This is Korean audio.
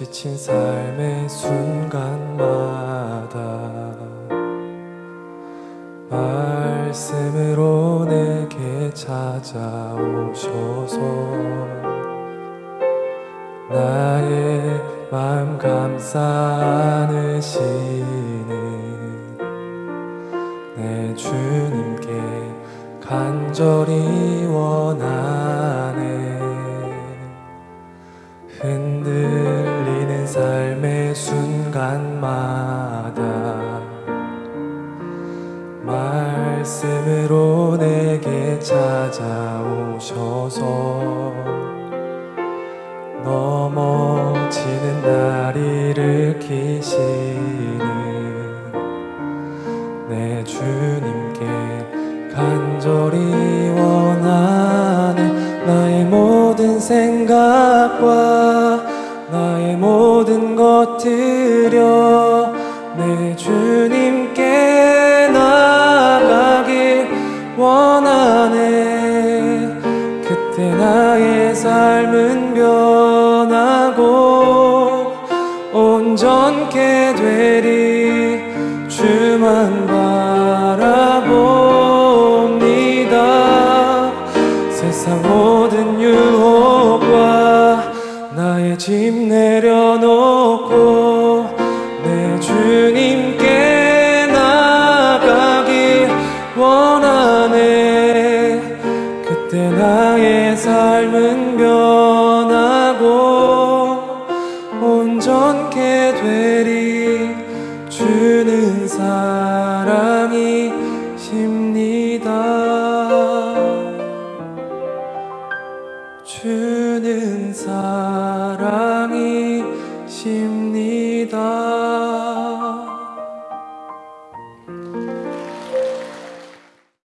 지친 삶의 순간마다 말씀으로 내게 찾아오셔서 나의 마음 감싸 안으시는 내 주님께 간절히 원하네 흔들리는 삶의 순간마다 말씀으로 내게 찾아오셔서 넘어지는 날 일으키시는 내 주님께 간절히 원하네 나의 모든 생각과 모든 것들여 내 주님께 나가길 원하네. 그때 나의 삶은 변하고 온전케 되리. 주만 바라봅니다. 세상 모든 유혹과 나의 짐 내려 원하네. 그때 나의 삶은 변하고 온전케 되리. 주는 사랑이십니다. 주는 사랑이십니다